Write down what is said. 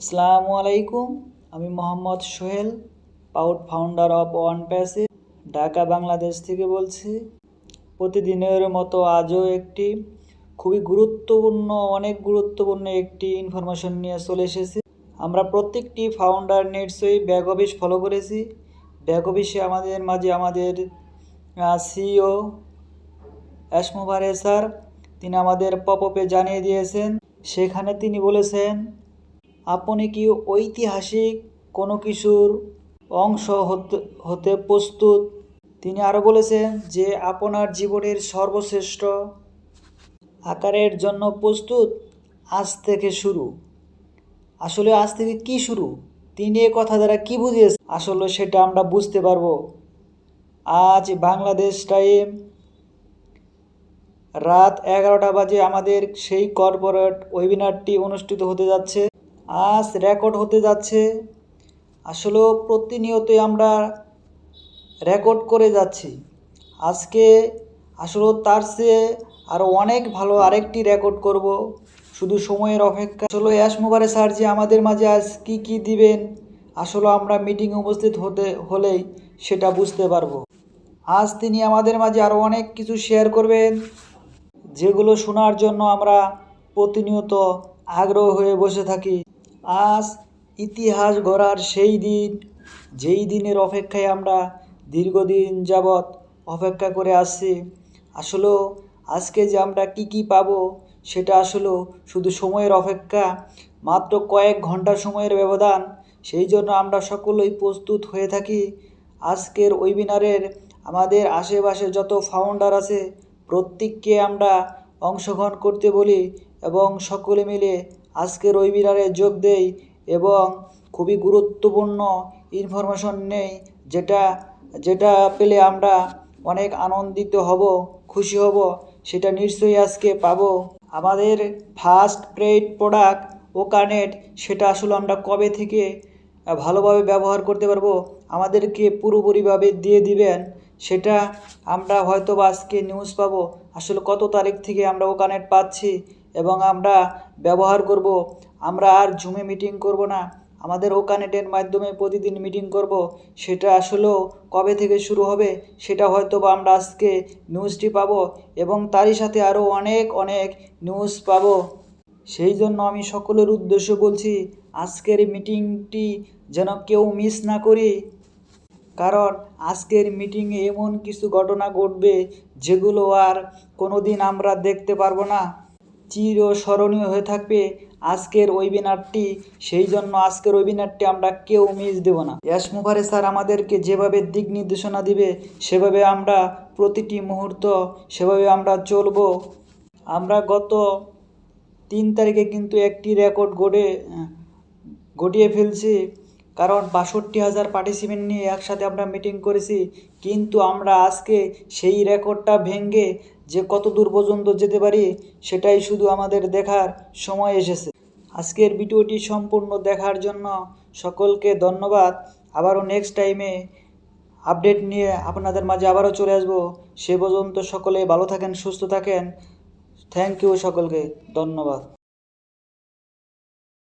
আসসালামু আলাইকুম, আমি Mohammad Sohel পাউট founder of one pace Dhaka, Bangladesh থেকে বলছি। প্রতিদিনের মতো আজও একটি খুবই গুরুত্বপূর্ণ, অনেক গুরুত্বপূর্ণ একটি ইনফরমেশন নিয়ে চলে এসেছি। আমরা প্রত্যেকটি ফাউন্ডার নিশ্চয়ই ব্যাক অফিস ফলো করেছি। ব্যাক অফিসে আমাদের মাঝে আমাদের সিইও অ্যাসমোভারে স্যার, তিনি আমাদের পপ আপে জানিয়ে দিয়েছেন। সেখানে তিনি বলেছেন আপনি কি ঐতিহাসিক কোনো কিছুর অংশ হতে প্রস্তুত? তিনি আরও বলেছেন যে আপনার জীবনের সর্বশ্রেষ্ঠ আকারের জন্য প্রস্তুত আজ থেকে শুরু। আসলে আজ থেকে কি শুরু? তিনি এ কথা দ্বারা কি বুঝিয়েছেন? আসলে সেটা আমরা বুঝতে পারব। আজ বাংলাদেশ টাইম রাত এগারোটা বাজে আমাদের সেই কর্পোরেট ওয়েবিনারটি অনুষ্ঠিত হতে যাচ্ছে। আজ রেকর্ড হতে যাচ্ছে। আসলেও প্রতিনিয়তই আমরা রেকর্ড করে যাচ্ছি। আজকে আসলেও তার চেয়ে আরও অনেক ভালো আরেকটি রেকর্ড করব। শুধু সময়ের অপেক্ষা। আসলে অ্যাশ মোবারে স্যার যে আমাদের মাঝে আজ কী কী দিবেন? আসলে আমরা মিটিং উপস্থিত হতে, হলেই সেটা বুঝতে পারব। আজ তিনি আমাদের মাঝে আরও অনেক কিছু শেয়ার করবেন, যেগুলো শোনার জন্য আমরা প্রতিনিয়ত আগ্রহ হয়ে বসে থাকি। আজ ইতিহাস গড়ার সেই দিন, যেই দিনের অপেক্ষায় আমরা দীর্ঘদিন যাবৎ অপেক্ষা করে আসছি আসলেও আজকে যে আমরা কি কি পাবো, সেটা আসলেও শুধু সময়ের অপেক্ষা, মাত্র কয়েক ঘণ্টা সময়ের ব্যবধান, সেই জন্য আমরা সকলেই প্রস্তুত হয়ে থাকি। আজকের ওয়েবিনারের আমাদের আশেপাশে যত ফাউন্ডার আছে, প্রত্যেককে আমরা অংশগ্রহণ করতে বলি এবং সকলে মিলে আজকের ওয়েবিনারে যোগ দেই এবং খুবই গুরুত্বপূর্ণ ইনফরমেশন নেই, যেটা যেটা পেলে আমরা অনেক আনন্দিত হব, খুশি হব, সেটা নিশ্চয়ই আজকে পাবো। আমাদের ফার্স্ট পেইড প্রোডাক্ট ওকানেট সেটা আসলে আমরা কবে থেকে ভালোভাবে ব্যবহার করতে পারব, আমাদেরকে পুরোপুরিভাবে দিয়ে দিবেন, সেটা আমরা হয়তো বা আজকে নিউজ পাবো। আসলে কত তারিখ থেকে আমরা ও কানেক্ট পাচ্ছি এবং আমরা ব্যবহার করব। আমরা আর জুমে মিটিং করব না। আমাদের ও কানেক্টের মাধ্যমে প্রতিদিন মিটিং করব। সেটা আসলেও কবে থেকে শুরু হবে, সেটা হয়তো বা আমরা আজকে নিউজটি পাবো এবং তারই সাথে আরও অনেক অনেক নিউজ পাব। সেই জন্য আমি সকলের উদ্দেশ্য বলছি, আজকের মিটিংটি যেন কেউ মিস না করি। কারণ আজকের মিটিংয়ে এমন কিছু ঘটনা ঘটবে যেগুলো আর কোনো দিন আমরা দেখতে পারব না। চিরস্মরণীয় হয়ে থাকবে আজকের ওয়েবিনারটি সেই জন্য আজকের ওয়েবিনারটি আমরা কেউ মিস দেব না। ইয়াস মুভারে স্যার আমাদেরকে যেভাবে দিক নির্দেশনা দিবে, সেভাবে আমরা প্রতিটি মুহূর্ত সেভাবে আমরা চলবো। আমরা গত তিন তারিখে কিন্তু একটি রেকর্ড গড়ে ঘটিয়ে ফেলছি, কারণ বাষট্টি হাজার পার্টিসিপেন্ট নিয়ে একসাথে আমরা মিটিং করেছি, কিন্তু আমরা আজকে সেই রেকর্ডটা ভেঙে যে কত দূর পর্যন্ত যেতে পারি, সেটাই শুধু আমাদের দেখার সময় এসেছে। আজকের ভিডিওটি সম্পূর্ণ দেখার জন্য সকলকে ধন্যবাদ। আবারও নেক্সট টাইমে আপডেট নিয়ে আপনাদের মাঝে আবারও চলে আসব। সে পর্যন্ত সকলে ভালো থাকেন, সুস্থ থাকেন। থ্যাংক ইউ সকলকে, ধন্যবাদ।